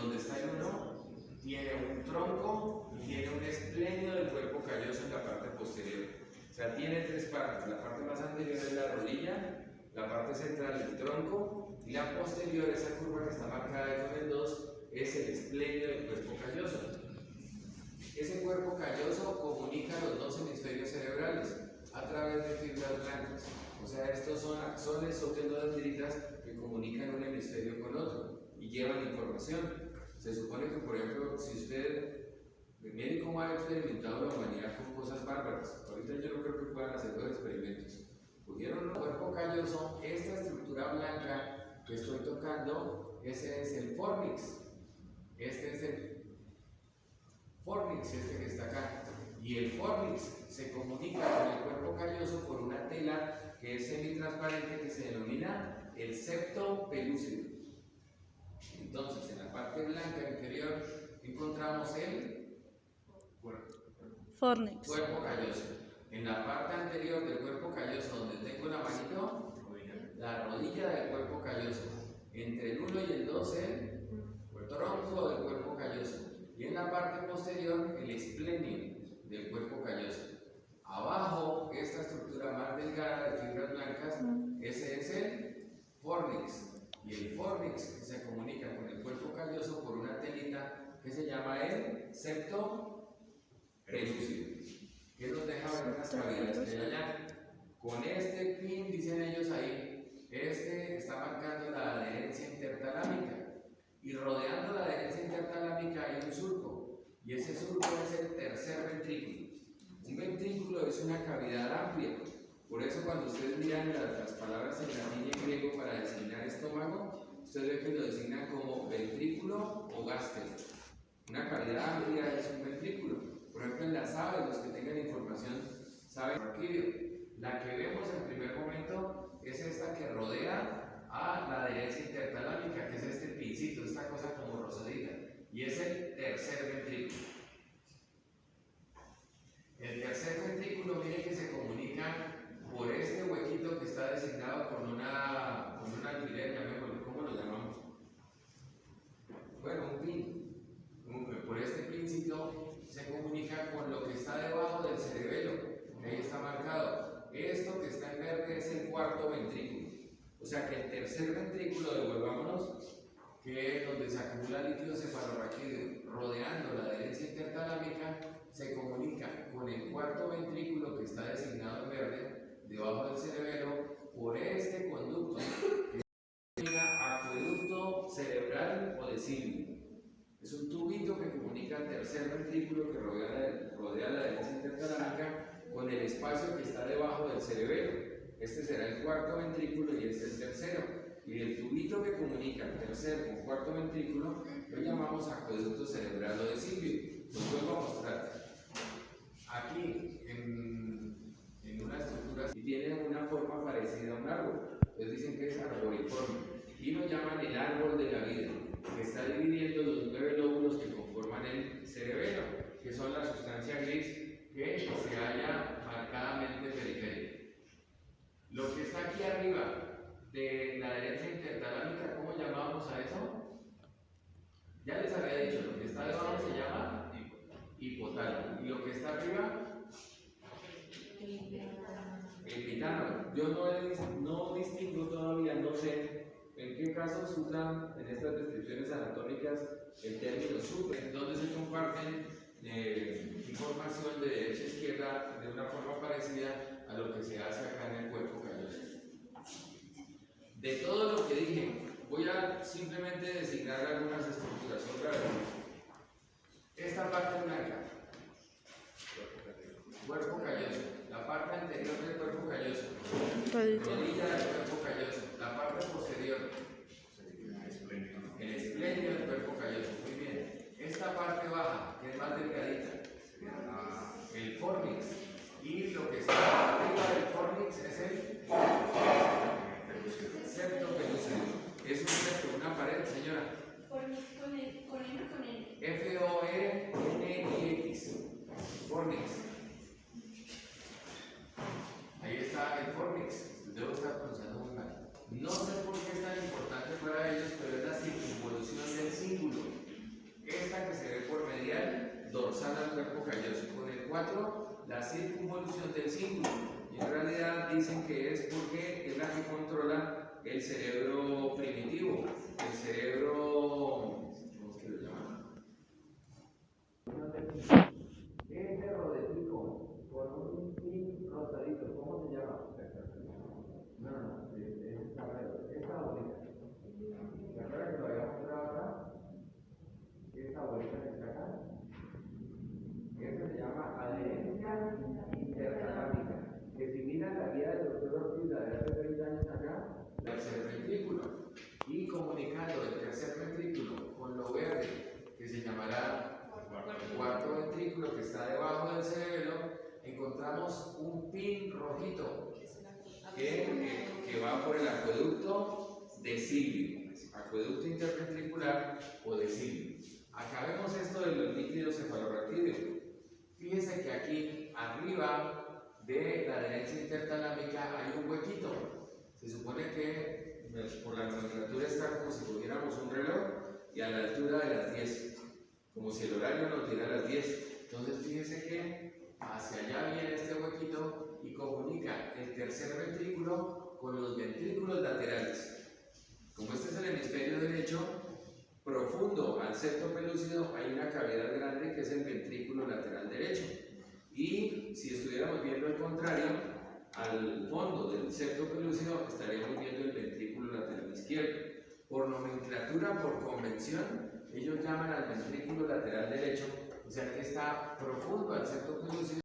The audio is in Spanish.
donde está el uno, tiene un tronco y tiene un espléndido del cuerpo calloso en la parte posterior. O sea, tiene tres partes. La parte más anterior es la rodilla, la parte central el tronco y la posterior, esa curva que está marcada con el 2, es el espléndido del cuerpo calloso. Ese cuerpo calloso comunica los dos hemisferios cerebrales a través de fibras blancas. O sea, estos son axones o tendodendritas que comunican un hemisferio con otro y llevan información. Se supone que, por ejemplo, si usted, mire cómo ha experimentado la humanidad con cosas bárbaras. Ahorita yo no creo que puedan hacer los experimentos. Cogieron un cuerpo calloso, esta estructura blanca que estoy tocando, ese es el fornix. Este es el fornix, este que está acá. Y el fornix se comunica con el cuerpo calloso por una tela que es semitransparente que se denomina el septo pelúcido. La parte blanca inferior encontramos el Fornix. cuerpo calloso. En la parte anterior del cuerpo calloso, donde tengo la manito, la rodilla del cuerpo calloso. Entre el 1 y el 2, el tronco del cuerpo calloso. Y en la parte posterior, el esplenio del cuerpo calloso. Abajo, esta estructura más delgada de fibras blancas, ese es el fornix. Y el fornix se comunica por una telita que se llama el septo pelúcido, que nos deja ver unas cavidades que hay allá. Con este pin, dicen ellos ahí, este está marcando la adherencia intertalámica. Y rodeando la adherencia intertalámica hay un surco. Y ese surco es el tercer ventrículo. Un ventrículo es una cavidad amplia. Por eso cuando ustedes miran las, las palabras en latín y en griego para designar estómago, ustedes lo designan como ventrículo o gástero. Una cavidad amplia es un ventrículo. Por ejemplo, en las aves, los que tengan información saben. La que vemos en primer momento es esta que rodea a la adherencia intertalámica, que es este pincito, esta cosa como rosadita. Y es el tercer ventrículo. El tercer ventrículo, mire que se comunica por este huequito que está designado con una, con un alfiler, llamémoslo, ¿cómo lo llamamos? Bueno, un pin. Un- Por este pincito se comunica con lo que está debajo del cerebelo, que ahí está marcado. Esto que está en verde es el ventrículo. O sea que el tercer ventrículo, devolvámonos, que es donde se acumula líquido cefalorraquídeo, rodeando la adherencia intertalámica, se comunica con el cuarto ventrículo que está designado en verde, debajo del cerebelo, por este conducto que se denomina acueducto cerebral o de Silvio. Es un tubito que comunica el tercer ventrículo que rodea rodea la adherencia intertalámica con el espacio que está debajo del cerebelo. Este será el cuarto ventrículo y este el tercero. Y el tubito que comunica el tercer con cuarto ventrículo lo llamamos acueducto cerebral o de Silvio. Los vuelvo a mostrar. Aquí, en, en una estructura, y tiene una forma parecida a un árbol. Entonces dicen que es arboriforme. Y lo llaman el árbol de la vida, que está dividiendo los nueve lóbulos que conforman el cerebelo, que son la sustancia gris que se halla marcadamente periférica. Lo que está aquí arriba de la derecha intertalámica, ¿cómo llamamos a eso? Ya les había dicho, lo que está debajo se llama hipotálamo. Y lo que está arriba, epitálamo. Yo no, no distingo todavía, no sé en qué casos usan en estas descripciones anatómicas el término super, donde se comparten eh, información de derecha a izquierda de una forma parecida a lo que se hace acá en el cuerpo calloso. De todo lo que dije, voy a simplemente designar algunas estructuras otra vez. Esta parte blanca, cuerpo calloso, la parte anterior del cuerpo calloso, Rodilla. del cuerpo Señora. F-O-R-N-I-X. Fornix. Ahí está el Fornix. Debo estar pronunciando muy mal. No sé por qué es tan importante para ellos, pero es la circunvolución del cíngulo. Esta que se ve por medial, dorsal al cuerpo calloso. Con el 4, la circunvolución del cíngulo. Y en realidad dicen que es porque es la que controla el cerebro primitivo el cerebro, ¿cómo que lo llaman? Ese rodetico con un pin rosadito, ¿cómo se llama? No, no, no, es, es esta, esta bolita. ¿Se acuerdan que lo había mostrado acá? Esta bolita que está acá. Esa se llama adherencia intercalámica, que si miran la guía del doctor Ortiz, la de hace 30 años acá, tercer ventrículo, y comunicando el tercer ventrículo con lo verde, que se llamará el cuarto ventrículo que está debajo del cerebro, encontramos un pin rojito que, eh, que va por el acueducto de Silvio, acueducto interventricular o de Silvio. Acá vemos esto de los líquidos cefalorraquídeos. Fíjense que aquí arriba de la adherencia intertalámica hay un huequito. Se supone que pues, por la nomenclatura está como si tuviéramos un reloj y a la altura de las 10, como si el horario nos diera las 10. Entonces fíjense que hacia allá viene este huequito y comunica el tercer ventrículo con los ventrículos laterales. Como este es el hemisferio derecho, profundo al septo pelúcido hay una cavidad grande que es el ventrículo lateral derecho. Y si estuviéramos viendo el contrario, al fondo del septo pelúcido estaríamos viendo el ventrículo lateral izquierdo. Por nomenclatura, por convención, ellos llaman al ventrículo lateral derecho, o sea que está profundo al septo pelúcido